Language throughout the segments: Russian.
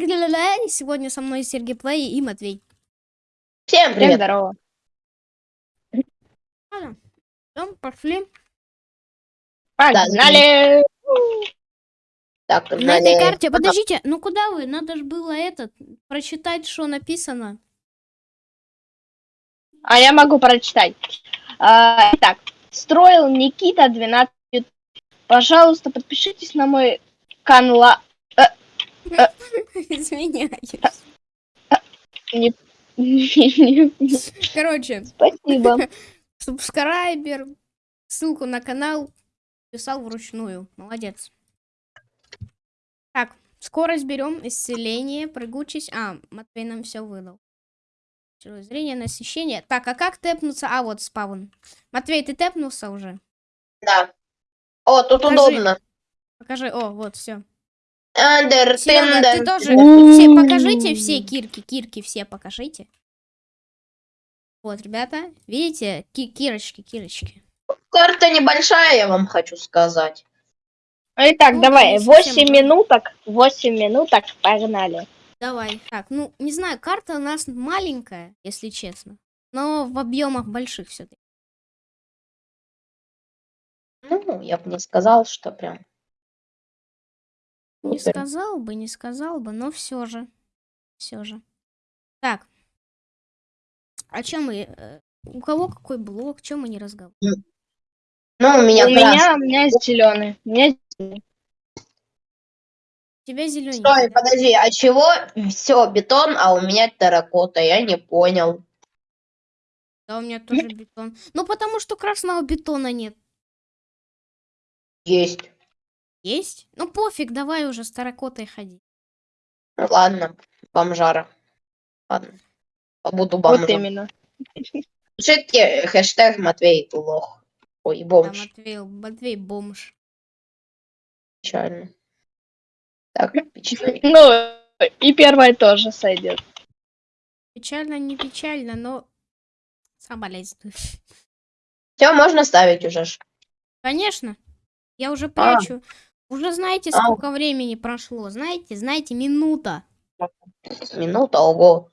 И сегодня со мной Сергей Плей и Матвей. Всем Всем привет. здорово. Ладно, всё, пошли. Погнали! Так, На этой карте, подождите, ну куда вы? Надо же было этот, прочитать, что написано. А я могу прочитать. А, Итак, строил Никита 12 лет. Пожалуйста, подпишитесь на мой канал. Извиняюсь. Короче, Спасибо. субскрайбер, ссылку на канал писал вручную. Молодец. Так, скорость берем, исцеление, прыгучесть. А, Матвей нам все выдал. Зрение, насыщение. Так, а как тэпнуться? А, вот спавн. Матвей, ты тэпнулся уже? Да. О, тут Покажи. удобно. Покажи. О, вот, все. Андер, Серега, ты тендер. тоже все покажите все кирки, кирки все покажите. Вот, ребята, видите, Ки- кирочки, кирочки. Карта небольшая, я вам хочу сказать. Итак, Ну, давай, не совсем 8 много. минуток, 8 минуток, погнали. Давай. Так, ну, не знаю, карта у нас маленькая, если честно. Но в объемах больших все-таки. Ну, я бы не сказал, что прям. Не сказал бы, не сказал бы, но все же. Все же. Так. О чем мы? э, У кого какой блок? Чем мы не разговариваем? Ну, у меня у красный. меня, у меня зеленый. У меня У тебя зеленый. Стой, подожди, а чего все бетон, а у меня терракота? Я не понял. Да, у меня тоже бетон. Ну, потому что красного бетона нет. Есть. Есть? Ну, пофиг, давай уже с таракотой ходи. Ладно, бомжара. Ладно. Побуду вот бомжем. именно. Пишите хэштег Матвей лох. Ой, Да, бомж. Матвей, Матвей бомж. Печально. Так, печально. Ну, и первое тоже сойдет. Печально, не печально, но соболезную. Все, можно ставить уже. ж. Конечно. Я уже А. Уже знаете, А. сколько времени прошло? Знаете, знаете, минута. Минута, ого.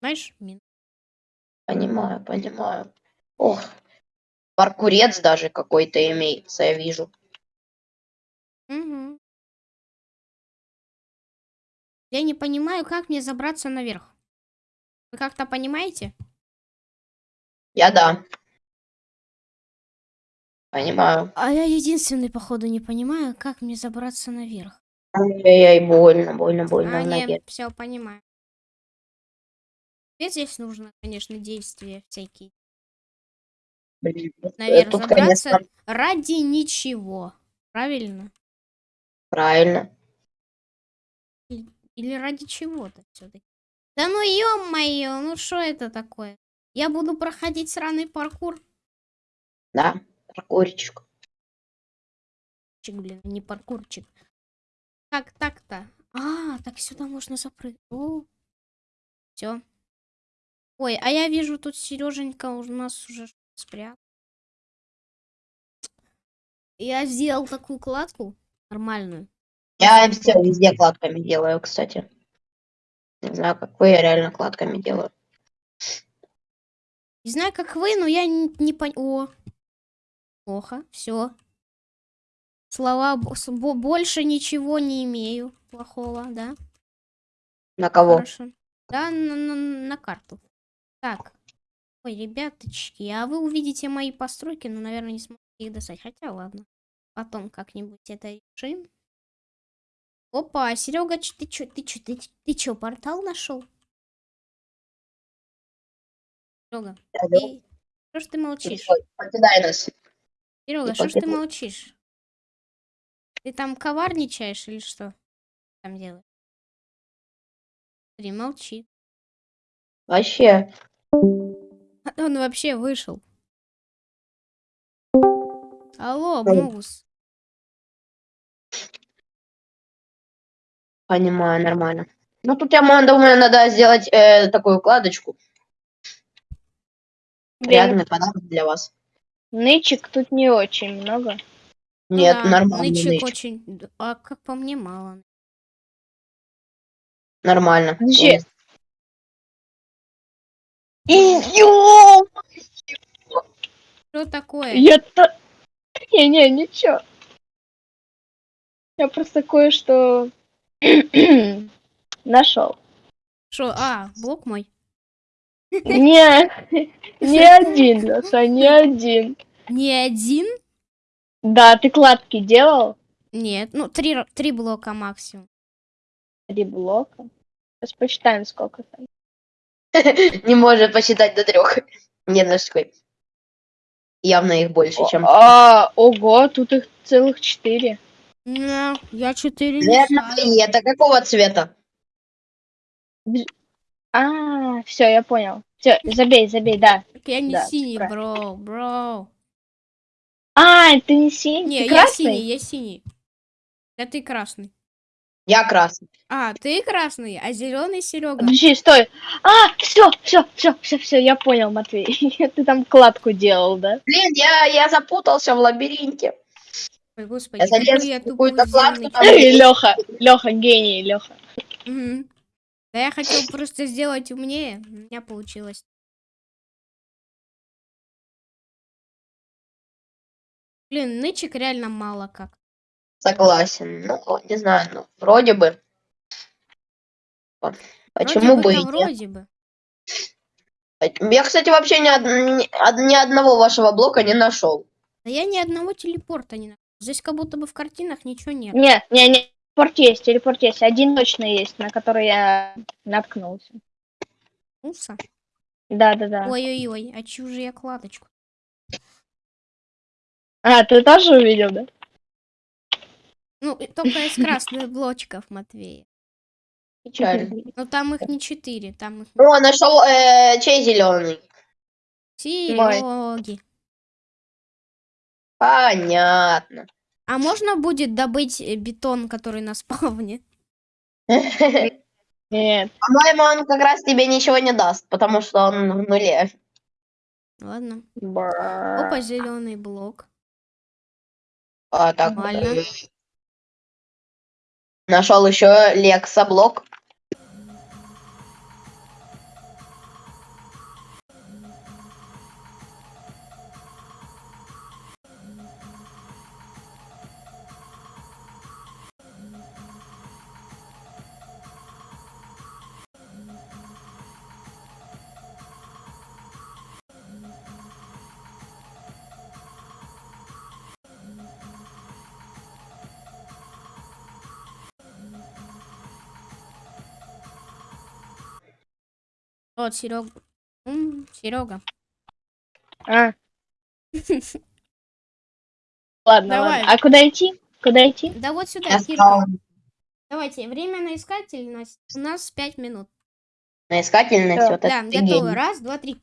Знаешь, мин- Понимаю, понимаю. Ох, паркурец даже какой-то имеется, я вижу. Мгм. Я не понимаю, как мне забраться наверх. Вы как-то понимаете? Я да. Понимаю. А я единственный, походу, не понимаю, как мне забраться наверх. Ай-яй, больно, больно, больно а, нет, все, понимаю. Теперь здесь нужно, конечно, действия всякие. Блин, э, Наверх Тут, забраться конечно, ради ничего. Правильно? правильно. Или ради чего-то все-таки? Да ну ё-моё, ну что это такое? Я буду проходить сраный паркур. Да, паркурчик. Чик, блин, не паркурчик. Как так-то? А, так сюда можно запрыгнуть. Все. Ой, а я вижу, тут Сереженька у нас уже спрятал. Я сделал такую кладку нормальную. Я все везде кладками делаю, кстати. Не знаю, как вы, я реально кладками делаю. Не знаю, как вы, но я не, не пон... О, плохо, все. Слова больше ничего не имею плохого, да? На кого? Хорошо. Да, на, на- на карту. Так. Ой, ребяточки, а вы увидите мои постройки, но, наверное, не сможете их достать. Хотя, ладно. Потом как-нибудь это решим. Опа, Серега, ты чё, ты чё, ты, ты чё, портал нашел? Серега, ты... Что ж ты молчишь? Покидай нас. Серега, что ж ты молчишь? Ты там коварничаешь или что? Там делаешь? Смотри, молчит. Вообще. Он вообще вышел. Алло. Мувус. Понимаю, нормально. Ну, тут я думаю, надо сделать э, такую кладочку. Реальный подарок для вас. Нычек тут не очень много. Ну Нет, да, нормальный нычек нычек. очень... А как по мне, мало. Нормально. Подожди. Что такое? Я то... Не, не, ничего. Я просто кое-что нашел. Что? А, блок мой. Не, не один, Леша, не один. Не один? Да, ты кладки делал? Нет, ну три, три блока максимум. Три блока. Сейчас посчитаем, сколько там. Не может посчитать до трех. Нет, наш такой. Явно их больше, чем... А, ого, тут их целых четыре. Не, я четыре не это какого цвета? А, все, я понял. Все, забей, забей, да. Так Я не синий, бро, бро. А, ты не синий, Не, ты я красный? синий, я синий. Да ты красный. Я красный. А, ты красный, а зеленый Серега. Подожди, стой. А, все, все, все, все, все, я понял, Матвей. Ты там кладку делал, да? Блин, я, я запутался в лабиринте. Ой, господи, Я залез я какую-то кладку, там- Леха, Леха, гений, Леха. Мгм. Да я хотел просто сделать умнее, у меня получилось. Блин, нычек реально мало как. Согласен. Ну, не знаю, ну, вроде бы. Почему вроде бы и бы-то нет? вроде бы. Я, кстати, вообще ни, од- ни од- ни одного вашего блока не нашел. Да я ни одного телепорта не нашел. Здесь как будто бы в картинах ничего нет. Не, не, не, телепорт есть, телепорт есть. Один точно есть, на который я наткнулся. Уса. Да, да, да. Ой-ой-ой, а чью же я кладочку? А, ты тоже увидел, да? Ну, только из красных блочков, Матвей. Печально. Но там их не четыре, там их О, нашел э, чей зеленый. Сереги. Понятно. А можно будет добыть бетон, который на спавне? По-моему, Нет. он как раз тебе ничего не даст, потому что он в нуле. Ладно. Опа, зеленый блок. А, так, Нормально. Нашел еще Лекса блок. Вот, Серега. Серега. А. Ладно, Давай. ладно. А куда идти? Куда идти? Да вот сюда, Кирка. Давайте, время на искательность. У нас пять минут. на искательность. Всё, вот Да, гений. Раз, два, три.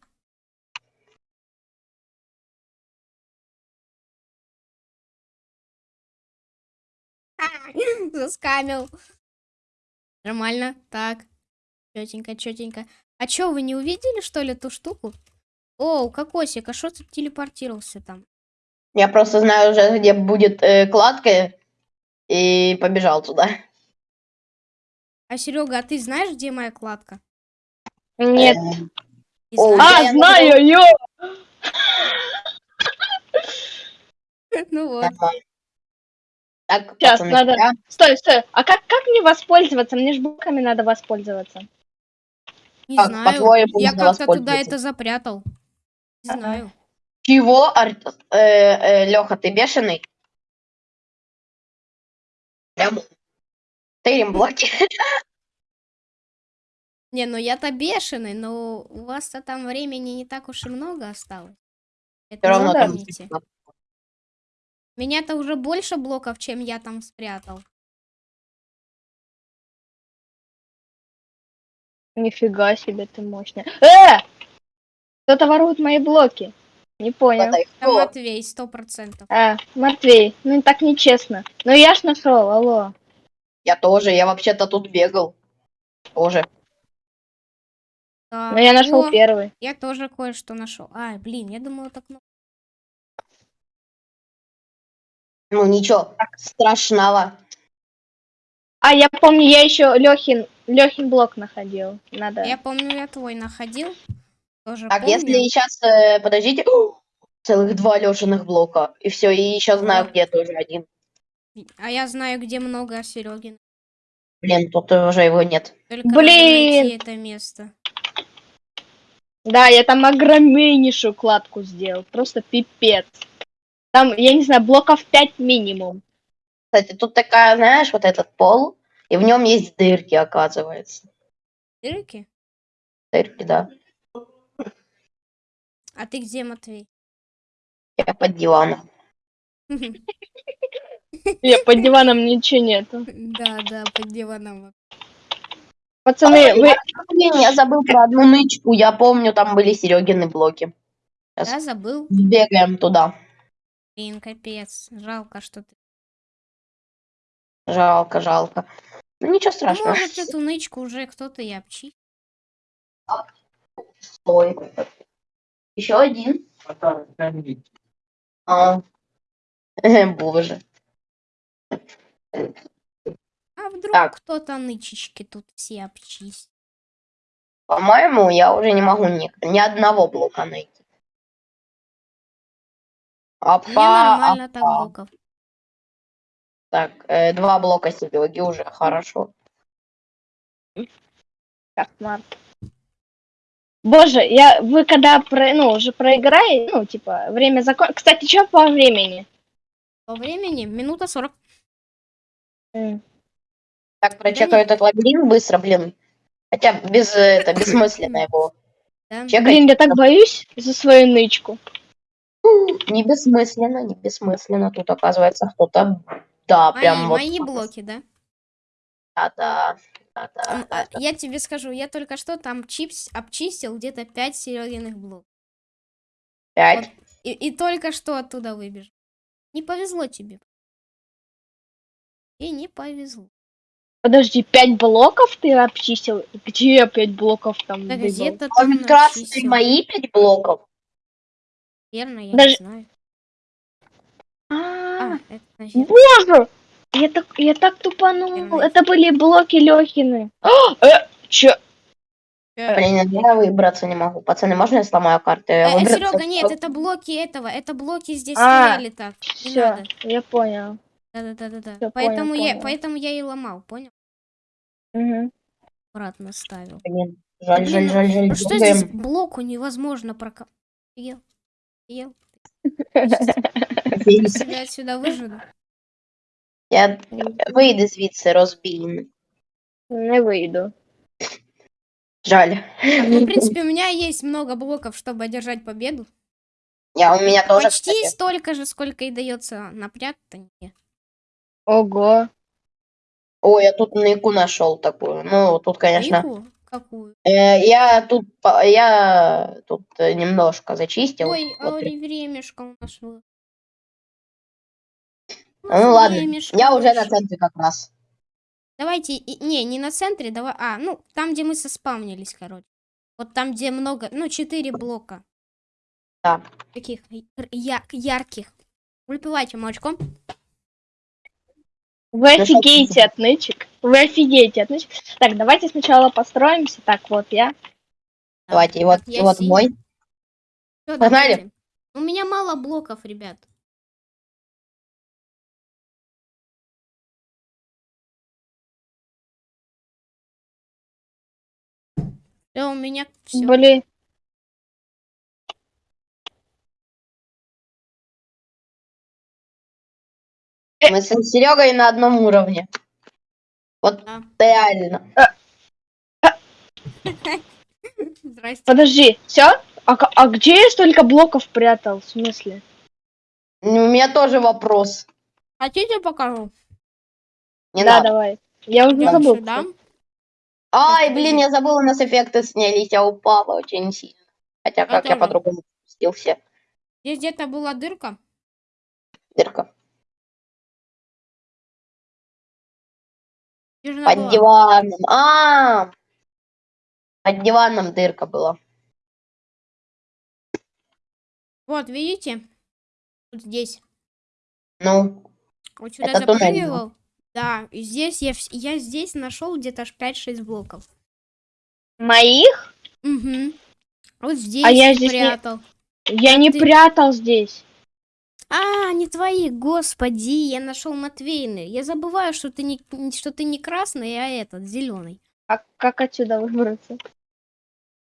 Заскамил. Нормально. Так. Четенько, четенько. А чё, вы не увидели, что ли, ту штуку? О, кокосик, а что ты телепортировался там? Я просто знаю уже, где будет э, кладка, и побежал туда. А, Серега, а ты знаешь, где моя кладка? Нет. Не О? А, я знаю, ё! Ну вот. Так, пацаны, надо- Стой, стой. А как, как мне воспользоваться? Мне ж блоками надо воспользоваться. Не Как, знаю. Я как-то туда это запрятал. Не знаю. Чего, Ар... э, Леха, ты бешеный? Прям ты блоки. Не, ну я-то бешеный, но у вас-то там времени не так уж и много осталось. Это равно там. Меня-то уже больше блоков, чем я там спрятал. Нифига себе ты мощная. Э! Кто-то ворует мои блоки. Не понял. Кто? Матвей, сто процентов. А, Матвей, ну так нечестно. Ну я ж нашел, алло. Я тоже, я вообще-то тут бегал. Тоже. Но Ну, я нашел О, первый. Я тоже кое-что нашел. Ай, блин, я думала так. ну, Ну ничего, страшного. А, я помню, я еще Лехин, Лехин блок находил. Надо. Я помню, я твой находил. Тоже Так, помню. если сейчас, подождите, целых два Лешиных блока, и все, и еще знаю, где тоже один. А я знаю, где много Серегин. Блин, тут уже его нет. Только Блин! это место. Да, я там огромнейшую кладку сделал. Просто пипец. Там, я не знаю, блоков 5 минимум. Кстати, тут такая, знаешь, вот этот пол, и в нем есть дырки, оказывается. Дырки? Дырки, да. А ты где, Матвей? Я под диваном. Я под диваном ничего нету. Да, да, под диваном. Пацаны, вы... Блин, я забыл про одну нычку. Я помню, там были Серегины блоки. Сейчас Да, забыл. бегаем туда. Блин, капец. Жалко, что ты... Жалко, жалко. Ну ничего Ну, страшного. Может, эту нычку уже кто-то и обчистил. Стой. Еще один. А. Боже. А вдруг Так. кто-то нычечки тут все обчистил? По-моему, я уже не могу ни, ни одного блока найти. Опа, Мне нормально так опа. блоков. Так, э, два блока Сереги уже хорошо. Кошмар. Боже, я, вы когда, про, ну, уже проиграете, ну, типа, время закон... Кстати, что по времени? По времени минута 40. М. Так, прочекаю этот лабиринт быстро, блин. Хотя без э, это бессмысленно его. Да? Чекать Блин, я так боюсь за свою нычку. не бессмысленно, не бессмысленно. Тут оказывается кто-то. Да, Мои, прям вот. мои блоки, да? Да, да, да, да, а, Я тебе скажу, я только что там чипс обчистил где-то 5 Серегиных блоков. Пять. И, и только что оттуда выбежал. Не повезло тебе. И не повезло. Подожди, пять блоков ты обчистил? Где я пять блоков там Да где-то там это начистил. мои пять блоков? Наверное, я Даже- не знаю. А, А, это, наверное. Боже! Я так, я так тупанул. Это были блоки Лехины. А, э, чё? Э, Блин, я выбраться не могу. Пацаны, можно я сломаю карты? э, Выбраться Серега, нет, это блоки этого. Это блоки здесь А, стояли так. Не Все, надо. я понял. Да-да-да-да. Поэтому понял, я, понял. поэтому я и ломал, понял? Мгм. Обратно ставил. Блин, жаль, Блин, жаль, жаль, жаль. Ну что здесь блоку невозможно прока... Ел. Ел. Офігеть. Тебя отсюда выжену. Я вийди звідси, розбійник. Не выйду. Жаль. Так, ну, в принципе, у меня есть много блоков, чтобы одержать победу. Я, у меня тоже, Почти кстати. столько же, сколько и дается напряг-то не. Ого. Ой, я тут нейку нашел такую. Ну, тут, конечно. Нику? Какую? э, я тут, по- я тут э, немножко зачистил. Ой, Вот. ори времешко у нас было. ну ладно, Времешко я уже на центре как раз. Давайте, и- не, не на центре, давай, а, ну, там, где мы соспавнились, короче. Вот там, где много, ну, четыре блока. Да. Таких я- ярких. Выпивайте молочком. Вы офигеете от нычек. Вы офигеете от нычек. Так, давайте сначала построимся. Так, вот я. Давайте, и вот, и вот синий. мой. Всё, Погнали. давайте. У меня мало блоков, ребят. Все, у меня все. Блин. Мы с Серегой на одном уровне. Вот Да. реально. Здрасте. Подожди, все? А, а где я столько блоков прятал? В смысле? У меня тоже вопрос. Хотите покажу? Не да, надо. давай. Я уже забыл. сюда. Ай, блин, я забыла, у нас эффекты снялись, я упала очень сильно. Хотя как я по-другому спустился. Здесь где-то была дырка. Дырка. Под была? диваном. А, под диваном дырка была. Вот, видите? Вот здесь. Ну, Вот сюда Это туннель запрыгивал. Да, и здесь я, я здесь нашел где-то аж 5-6 блоков. Моих? Угу. Вот здесь А я здесь не- прятал. Я не ты- прятал здесь. А, не твои, господи, я нашел Матвейны. Я забываю, что ты не, что ты не красный, а этот, зеленый. А как отсюда выбраться?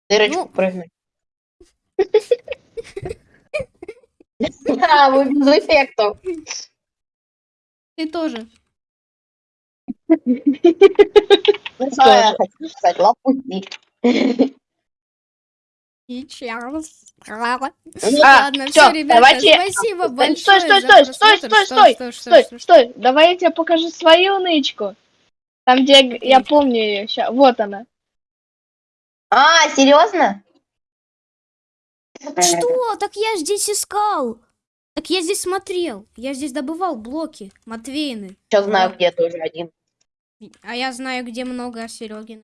Дырочку Ну. прыгнуть. А, вы без эффектов. Ты тоже. Ну, что я хочу сказать, лопухи. Сейчас. Ладно, А, Ладно, всё, все, ребята, давайте- спасибо Стой, большое стой, стой, стой, стой, стой, Стой, что? стой. Давай я тебе покажу свою нычку. Там, где я, помню ее. Ща, вот она. А, серьезно? Что? Так я здесь искал. Так я здесь смотрел. Я здесь добывал блоки Матвейны. Сейчас знаю, где тоже один. А я знаю, где много Серегин.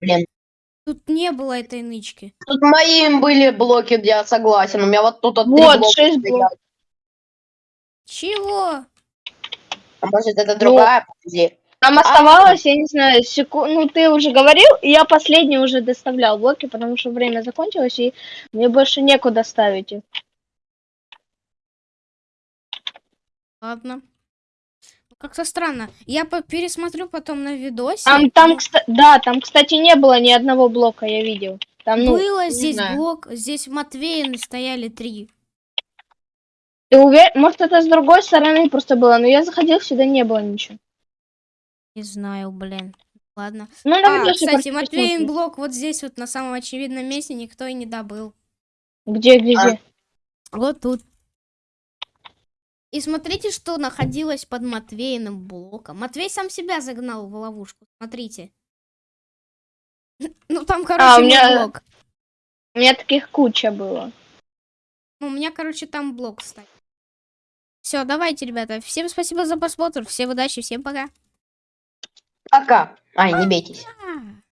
Блин. Тут не было этой нычки. Тут моим были блоки, я согласен. У меня вот тут вот Вот, блока шесть блоков. Чего? А может это другая? Подожди. Там оставалось, я не знаю, секунд... Ну, ты уже говорил, и я последний уже доставлял блоки, потому что время закончилось, и мне больше некуда ставить их. Ладно. Как-то странно. Я пересмотрю потом на видосе. Там, там, да, там, кстати, не было ни одного блока, я видел. Там, ну, было здесь знаю. блок, здесь Матвеины стояли три. ты уверен? Может, это с другой стороны просто было, но я заходил, сюда не было ничего. Не знаю, блин. Ладно. Ну, А, кстати, Матвеин блок вот здесь вот на самом очевидном месте никто и не добыл. Где, где, А. где? Вот тут. И смотрите, что находилось под Матвеиным блоком. Матвей сам себя загнал в ловушку. Смотрите. Ну там, короче, А, у меня- блок. У меня таких куча было. Ну, у меня, короче, там блок стоит. Все, давайте, ребята. Всем спасибо за просмотр. Всем удачи, всем пока. Пока. Ай, не бейтесь.